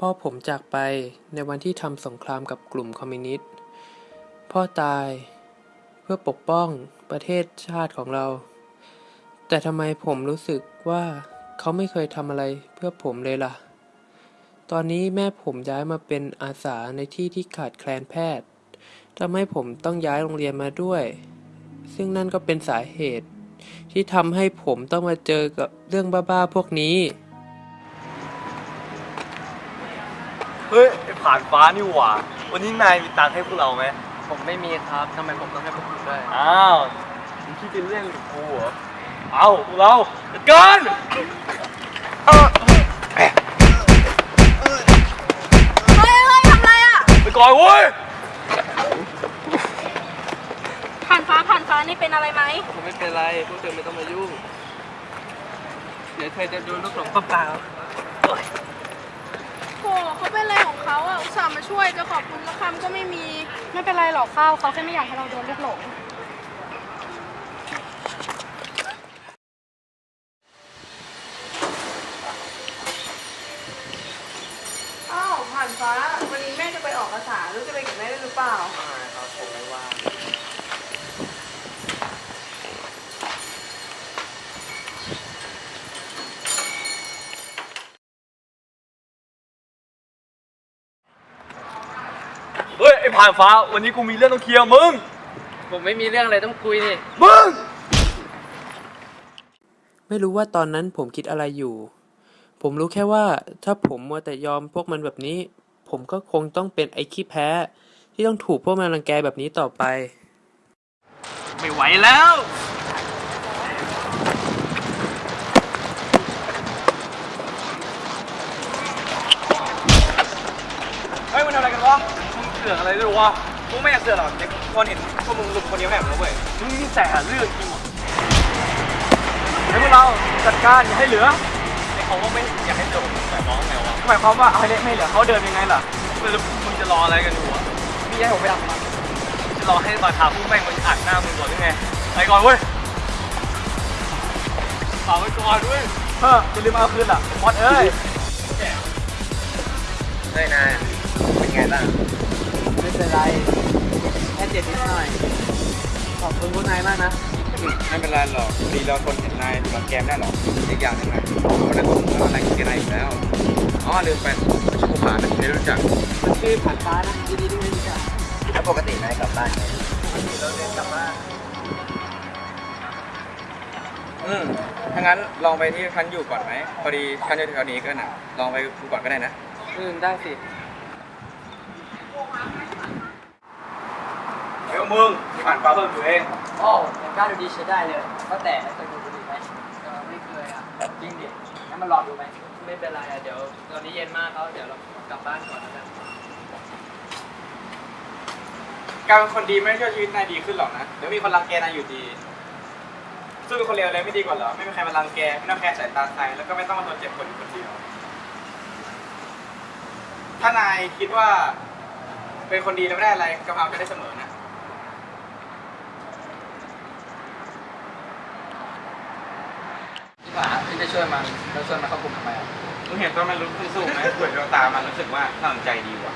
พ่อผมจากไปในวันที่ทำสงครามกับกลุ่มคอมมิวนิสต์ พ่อตายเพื่อปกป้องประเทศชาติของเรา แต่ทำไมผมรู้สึกว่าเขาไม่เคยทำอะไรเพื่อผมเลยล่ะ ตอนนี้แม่ผมย้ายมาเป็นอาสาในที่ที่ขาดแคลนแพทย์ทำให้ผมต้องย้ายโรงเรียนมาด้วย ซึ่งนั่นก็เป็นสาเหตุที่ทำให้ผมต้องมาเจอกับเรื่องบ้าๆพวกนี้ ฮ้ยไอ้ผ่านฟ้านี่หว่า วันนี้นายมีตังค์ให้พวกเราไหมผมไม่มีครับทำไมผมต้องให้พวกคุณด้วยอ้าวมึงคิดจะเล่นกับกูเหรอเอาพวกเราจัดการเฮ้ยเฮ้ยทำไรอะไปก่อนเว้ยผ่านฟ้าผ่านฟ้านี่เป็นอะไรไหมผมไม่เป็นไรพวกเธอไม่ต้องมายุ่งเดี๋ยวเธอจะโดนลูกหลงเปล่าโหเขาเป็นอะไร สามมาช่วยจะขอบคุณสักคำก็ไม่มี ไม่เป็นไรหรอกข้าวเขาแค่ไม่อยากให้เราโดนเลือดหลง อ้าว ผ่านฟ้า วันนี้แม่จะไปออกภาษาลูกจะไปกับแม่ด้วยหรือเปล่า ครับผมไม่ว่า เฮ้ย ไอ้ผ่านฟ้า วันนี้กูมีเรื่องต้องเคลียร์มึง ผมไม่มีเรื่องอะไรต้องคุยนี่ มึง ไม่รู้ว่าตอนนั้นผมคิดอะไรอยู่ ผมรู้แค่ว่าถ้าผมมัวแต่ยอมพวกมันแบบนี้ ผมก็คงต้องเป็นไอ้ขี้แพ้ ที่ต้องถูกพวกมันรังแกแบบนี้ต่อไป ไม่ไหวแล้วเฮ้ยมันทำอะไรกันวะมึงเสือกอะไรด้วยวะกูไม่อยากเสือกหรอกแต่คนเห็นพวกมึงลุมคนเดียวแม่งแล้วเว้ยมึงนี่แสบเรื่องจริงวะให้พวกเราจัดการอย่าให้เหลือไอ้เขาว่าไม่อยากให้เหลือผมหมายความว่าไงวะหมายความว่าเอาให้เละไม่ให้เหลือเขาเดินยังไงล่ะแล้วมึงจะรออะไรกันอยู่วะพี่ให้ผมไปทำมันจะรอให้มาทาพวกแม่งมันอัดหน้ามึงก่อนหรือไงไปก่อนเว้ยฝากไว้ก่อนด้วยเฮ้ออย่าลืมเอาคืนล่ะมอดเอ้ยเฮ้ยนายเป็นไงบ้างไม่ เป็นไร แค่เจ็บนิดหน่อย ขอบคุณพวกนายมากนะ ไม่เป็นไรหรอกดีเราทนเห็นนายถูกรังแกไม่ได้หรอกอีกอย่างหนึงนะวันนั้นผมก็อะไรกินอะไรอีกแล้วอ๋อลืมไปชื่อภูผานะไม่รู้จักมันชื่อผ่านฟ้านะยินดีที่ได้รู้จักแล้วปกตินายกลับบ้านไงเราเดินกลับบ้านอืมถ้างั้นลองไปที่พันอยู่ก่อนไหมพอดีพันอยู่แถวนี้ก็น่ะลองไปดูก่อนก็ได้นะอืมได้สิ เฮ้ยมึงผ่านฟ้าเพิ่มตัวเองโอ้แต่กล้าดูดีใช้ได้เลยก็แต่เคยดูบุหรี่ไหมเออไม่เคยอะจริงดิงั้นมาลองดูไหมไม่เป็นไรอะเดี๋ยวตอนนี้เย็นมากเขาเดี๋ยวเรากลับบ้านก่อนแล้วกันการเป็นคนดีไม่ได้ช่วยชีวิตนายดีขึ้นหรอกนะเดี๋ยวมีคนรังแกนายอยู่ดีสู้เป็นคนเลวเลยไม่ดีกว่าเหรอไม่มีใครมารังแกไม่ต้องแคร์สายตาใครแล้วก็ไม่ต้องมาทนเจ็บคนอยู่คนเดียวถ้านายคิดว่าเป็นคนดีแล้วไม่ได้อะไรก็เอาไปได้เสมอนะ พี่ผาพี่จะช่วยมันแล้วช่วยมันเข้ากลุ่มทำไมอะมึงเห็นตัวมันรู้สู้ๆไหมเปิดดวงตามันรู้สึกว่าน่าสนใจดีว่ะ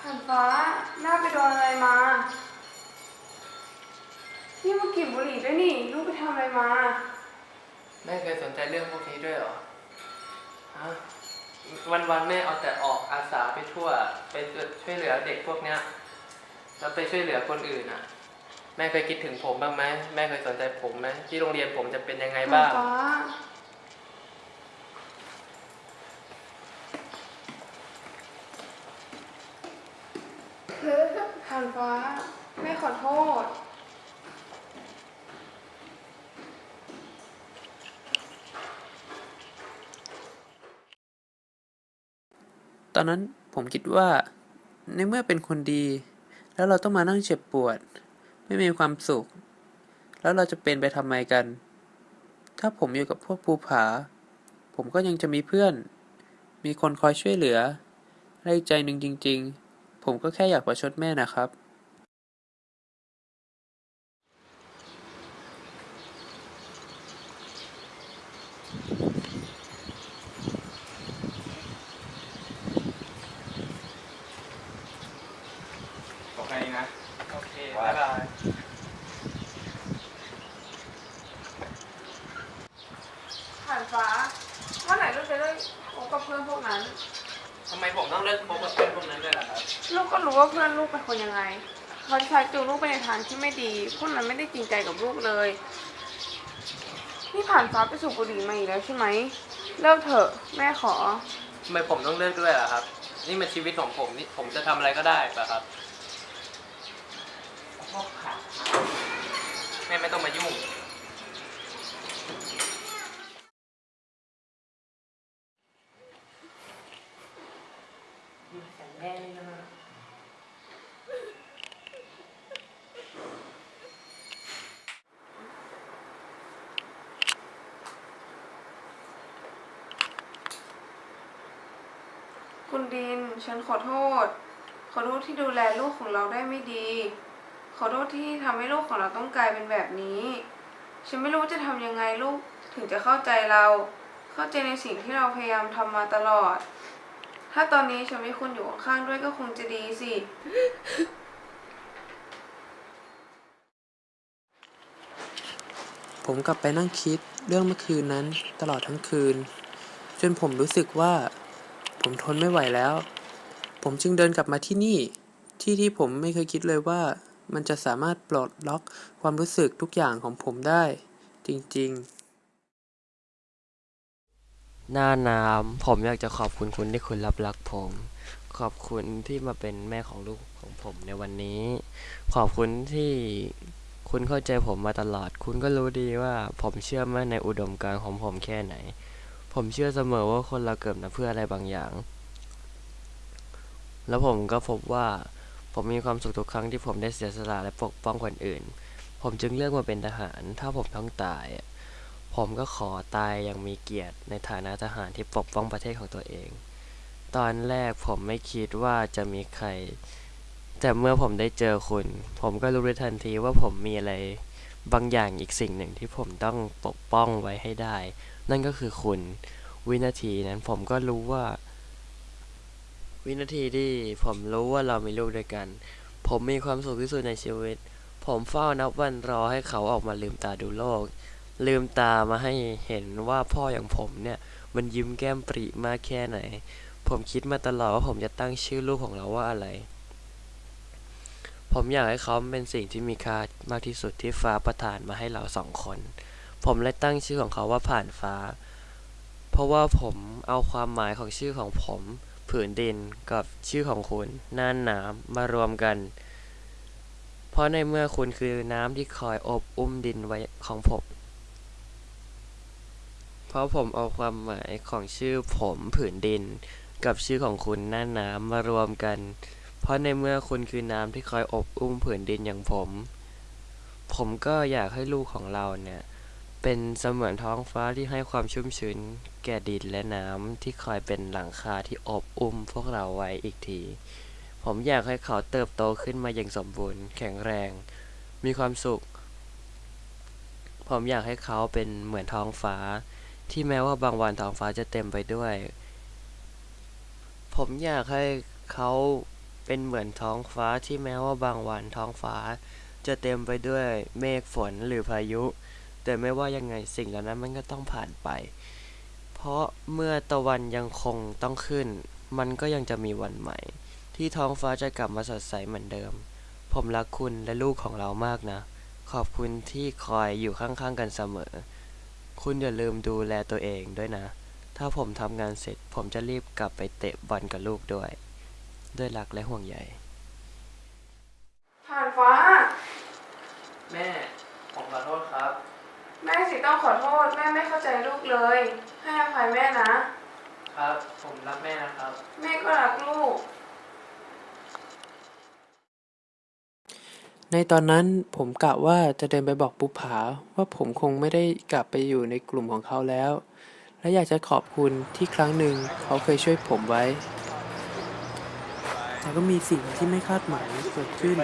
ผ่านฟ้าหน้าไปโดนอะไรมา นี่มากลิ่นบุหรี่ด้วยนี่ ลูกไปทำอะไรมา แม่เคยสนใจเรื่องพวกนี้ด้วยเหรอฮะ วันวันๆแม่เอาแต่ออกอาสาไปทั่ว ไปช่วยเหลือเด็กพวกเนี้ยแล้วไปช่วยเหลือคนอื่นอะ แม่เคยคิดถึงผมบ้างไหมแม่เคยสนใจผมไหมที่โรงเรียนผมจะเป็นยังไงบ้างฟ้าผ่านฟ้าแม่ขอโทษ อนนั้นผมคิดว่าในเมื่อเป็นคนดี แล้วเราต้องมานั่งเจ็บปวด ไม่มีความสุข แล้วเราจะเป็นไปทำไมกัน ถ้าผมอยู่กับพวกภูผา ผมก็ยังจะมีเพื่อน มีคนคอยช่วยเหลือและอีกใจหนึ่งจริง ๆ ผมก็แค่อยากประชดแม่นะครับบอกแค่นี้นะ โอเคบ๊ายบาย ผ่านฟ้าเมื่อไหร่ลูกจะได้คบกับเพื่อนพวกนั้น ทำไมผมต้องเลิกคบกับเพื่อนพวกนั้นด้วยล่ะครับ ลูกก็รู้ว่าเพื่อนลูกเป็น คนยังไงเขาชักจูงลูกไปในทางที่ไม่ดีพวกนั้นไม่ได้จริงใจกับลูกเลยนี่ผ่านฟ้าไปสูบบุหรี่มาอีกแล้วใช่ไหมเลิกเถอะแม่ขอทำไมผมต้องเลิกด้วยล่ะครับ นี่มันชีวิตของผมนี่ผมจะทำอะไรก็ได้ป่ะครับแม่ไม่ต้องมายุ่ง คุณดิน ฉันขอโทษ ขอโทษที่ดูแลลูกของเราได้ไม่ดี ขอโทษที่ทำให้ลูกของเราต้องกลายเป็นแบบนี้ ฉันไม่รู้จะทำยังไงลูกถึงจะเข้าใจเรา เข้าใจในสิ่งที่เราพยายามทำมาตลอด ถ้าตอนนี้ฉันมีคุณอยู่ข้างด้วยก็คงจะดีสิ ผมกลับไปนั่งคิดเรื่องเมื่อคืนนั้นตลอดทั้งคืน จนผมรู้สึกว่า ผมทนไม่ไหวแล้ว ผมจึงเดินกลับมาที่นี่ ที่ที่ผมไม่เคยคิดเลยว่ามันจะสามารถปลดล็อกความรู้สึกทุกอย่างของผมได้ จริงๆ หน้าน้ำผมอยากจะขอบคุณคุณที่คุณรับรักผม ขอบคุณที่มาเป็นแม่ของลูกของผมในวันนี้ ขอบคุณที่คุณเข้าใจผมมาตลอด คุณก็รู้ดีว่าผมเชื่อมั่นในอุดมการณ์ของผมแค่ไหน ผมเชื่อเสมอว่าคนเราเกิดมาเพื่ออะไรบางอย่าง แล้วผมก็พบว่าผมมีความสุขทุกครั้งที่ผมได้เสียสละและปกป้องคนอื่น ผมจึงเลือกมาเป็นทหาร ถ้าผมต้องตาย ผมก็ขอตายอย่างมีเกียรติ ในฐานะทหารที่ปกป้องประเทศของตัวเอง ตอนแรกผมไม่คิดว่าจะมีใคร แต่เมื่อผมได้เจอคุณ ผมก็รู้ได้ทันทีว่าผมมีอะไร บางอย่างอีกสิ่งหนึ่งที่ผมต้องปกป้องไว้ให้ได้ นั่นก็คือคุณ วินาทีนั้นผมก็รู้ว่า วินาทีที่ผมรู้ว่าเรามีลูกด้วยกัน ผมมีความสุขที่สุดในชีวิต ผมเฝ้านับวันรอให้เขาออกมาลืมตาดูโลก ลืมตามาให้เห็นว่าพ่ออย่างผมเนี่ย มันยิ้มแก้มปริมากแค่ไหน ผมคิดมาตลอดว่าผมจะตั้งชื่อลูกของเราว่าอะไรผมอยากให้เขาเป็นสิ่งที่มีค่ามากที่สุดที่ฟ้าประทานมาให้เราสองคน ผมเลยตั้งชื่อของเขาว่าผ่านฟ้า เพราะว่าผมเอาความหมายของชื่อของผม ผืนดินกับชื่อของคุณน่านน้ำมารวมกัน เพราะในเมื่อคุณคือน้ำที่คอยอบอุ้มดินไว้ของผม เพราะผมเอาความหมายของชื่อผมผืนดิน กับชื่อของคุณน้านน้ำมารวมกัน เพราะในเมื่อคุณคือน้ำที่คอยอบอุ้มผืนดินอย่างผม ผมก็อยากให้ลูกของเราเนี่ย เป็นเสมือนท้องฟ้าที่ให้ความชุ่มชื้นแก่ดินและน้ำที่คอยเป็นหลังคาที่อบอุ้มพวกเราไว้อีกที ผมอยากให้เขาเติบโตขึ้นมาอย่างสมบูรณ์ แข็งแรง มีความสุข ผมอยากให้เขาเป็นเหมือนท้องฟ้า ที่แม้ว่าบางวันท้องฟ้าจะเต็มไปด้วย ผมอยากให้เขาเป็นเหมือนท้องฟ้าที่แม้ว่าบางวันท้องฟ้า จะเต็มไปด้วยเมฆฝนหรือพายุ แต่ไม่ว่ายังไงสิ่งเหล่านั้นมันก็ต้องผ่านไป เพราะเมื่อตะวันยังคงต้องขึ้น มันก็ยังจะมีวันใหม่ ที่ท้องฟ้าจะกลับมาสดใสเหมือนเดิม ผมรักคุณและลูกของเรามากนะ ขอบคุณที่คอยอยู่ข้างๆกันเสมอ คุณอย่าลืมดูแลตัวเองด้วยนะ ถ้าผมทำงานเสร็จผมจะรีบกลับไปเตะบอลกับลูกด้วย ด้วยรักและห่วงใยผ่านฟ้า แม่ ผมขอโทษครับ แม่สิต้องขอโทษ แม่ไม่เข้าใจลูกเลย ให้อภัยแม่นะ ครับ ผมรักแม่นะครับ แม่ก็รักลูก ในตอนนั้นผมกะว่าจะเดินไปบอกปุผาว่าผมคงไม่ได้กลับไปอยู่ในกลุ่มของเขาแล้ว และอยากจะขอบคุณที่ครั้งหนึ่งเขาเคยช่วยผมไว้ไแต่ก็มีสิ่งที่ไม่คาดหมายเกิดขึ้น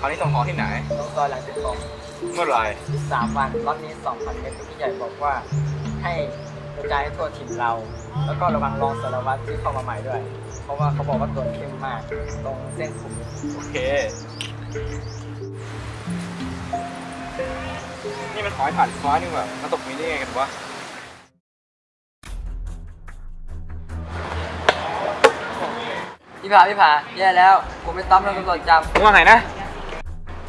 คราวนี้ส่งของที่ไหนลงซอยหลังสิบสองเมื่อไหร่สามวันล็อตนี้สองพันเมตรพี่ใหญ่บอกว่า ให้กระจายให้ทั่วถิ่นเรา แล้วก็ระวังรองสารวัตรที่เข้ามาใหม่ด้วย เพราะว่าเขาบอกว่าตรวจเข้มมาก ตรงเส้นผมโอเค นี่มันหอยผ่านฟ้านี่หว่ามาตกนี้ได้ไงกันวะพี่ผาพี่ผาแย่แล้ว ผมไม่ต้อมโดนตำรวจจับมึงว่าไงนะ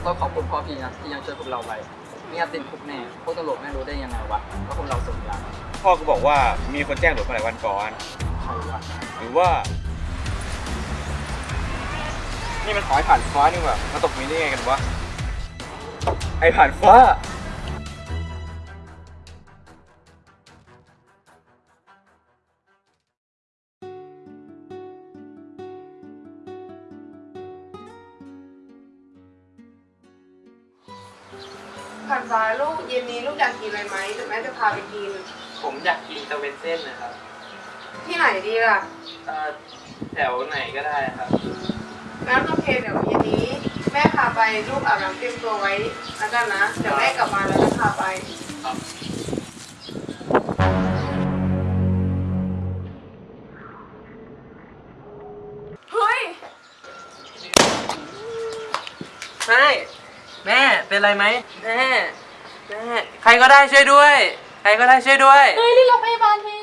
ต้องขอบคุณพ่อพี่นะที่ยังช่วยพวกเราไว้ไม่งั้นติดคุกแน่พวกตำรวจไม่รู้ได้ยังไงวะว่าพวกเราส่งยาพ่อก็บอกว่ามีคนแจ้งหลวงมาหลายวันก่อนใครวะหรือว่า นี่มันหอยผ่านฟ้านี่หว่ามาตกนี้ได้ไงกันวะไอผ่านฟ้า นนี้ลูกอยากกินอะไรไหมเดี๋ยวแม่จะพาไปกิน ผมอยากกินตะเวนเส้นนะครับที่ไหนดีล่ะ เอ่อแถวไหนก็ได้ครับ งั้นโอเคเดี๋ยวเย็นนี้ แม่พาไปลูกอาบน้ำเตรียมตัวไว้แล้วกันนะ เดี๋ยวแม่กลับมาแล้วจะพาไปเฮ้ย ใช่ แม่เป็นไรไหมแม่ แม่ใครก็ได้ช่วยด้วย ใครก็ได้ช่วยด้วย เฮ้ยรีบโรงพยาบาลที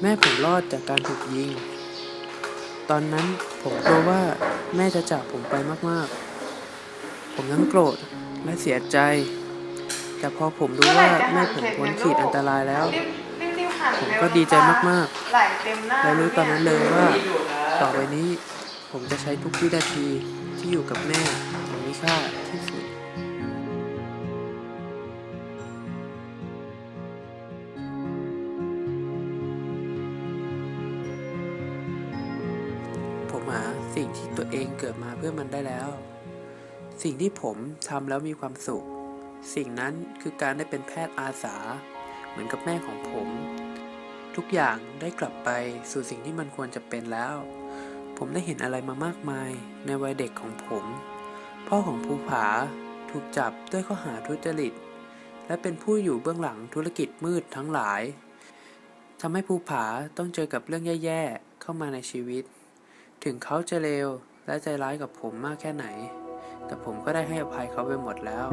แม่ผมรอดจากการถูกยิง ตอนนั้นผมกลัวว่าแม่จะจากผมไปมากๆ ผมทั้งโกรธและเสียใจ แต่พอผมรู้ว่าแม่ผมพ้นขีดอันตรายแล้ว ผมก็ดีใจมากไหลเต็มหน้าและรู้ตอนนั้นเลยว่า ต่อไปนี้ผมจะใช้ทุกวินาทีที่อยู่กับแม่อย่างมีค่าที่สุด ที่ตัวเองเกิดมาเพื่อมันได้แล้ว สิ่งที่ผมทำแล้วมีความสุข สิ่งนั้นคือการได้เป็นแพทย์อาสา เหมือนกับแม่ของผม ทุกอย่างได้กลับไปสู่สิ่งที่มันควรจะเป็นแล้ว ผมได้เห็นอะไรมามากมายในวัยเด็กของผม พ่อของภูผาถูกจับด้วยข้อหาทุจริต และเป็นผู้อยู่เบื้องหลังธุรกิจมืดทั้งหลายทำให้ภูผาต้องเจอกับเรื่องแย่ ๆ เข้ามาในชีวิต ถึงเขาจะเลวและใจร้ายกับผมมากแค่ไหน แต่ผมก็ได้ให้อภัยเขาไปหมดแล้ว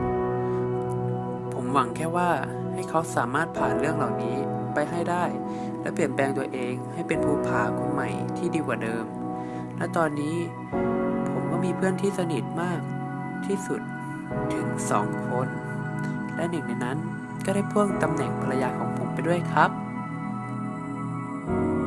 ผมหวังแค่ว่าให้เขาสามารถผ่านเรื่องเหล่านี้ไปให้ได้ และเปลี่ยนแปลงตัวเองให้เป็นภูผาคนใหม่ที่ดีกว่าเดิม และตอนนี้ผมก็มีเพื่อนที่สนิทมากที่สุดถึงสองคน และหนึ่งในนั้นก็ได้พ่วงตำแหน่งภรรยาของผมไปด้วยครับสอ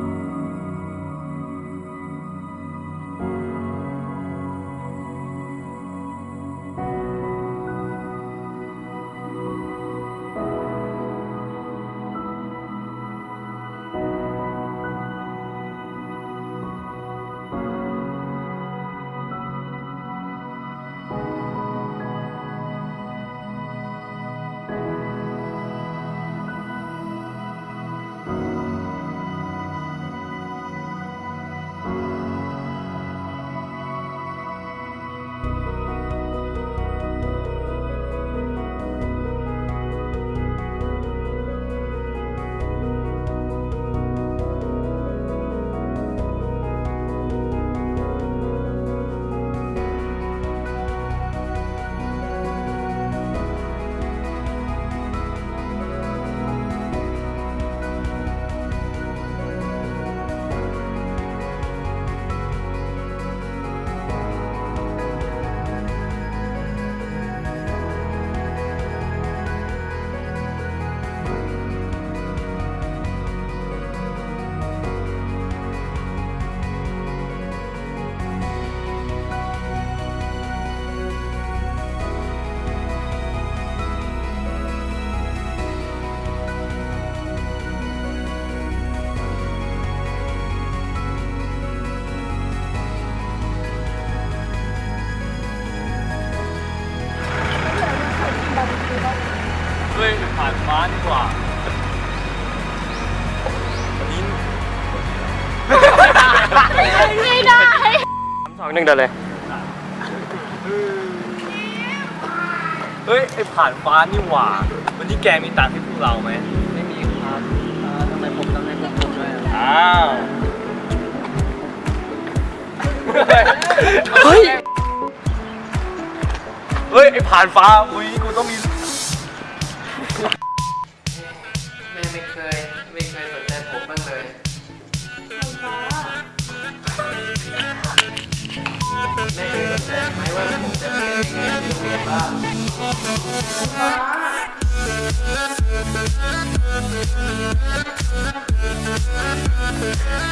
นึ่งเดินเลย เฮ้ย ไอผ่านฟ้านี่หว่า วันนี้แกมีตังค์ให้พวกเราไหม ไม่มีครับเอ่อทำไมผมต้องให้พวกคุณด้วยอะอ้าวเฮ้ย เฮ้ย ไอผ่านฟ้า อุ้ย กูต้องมี งที่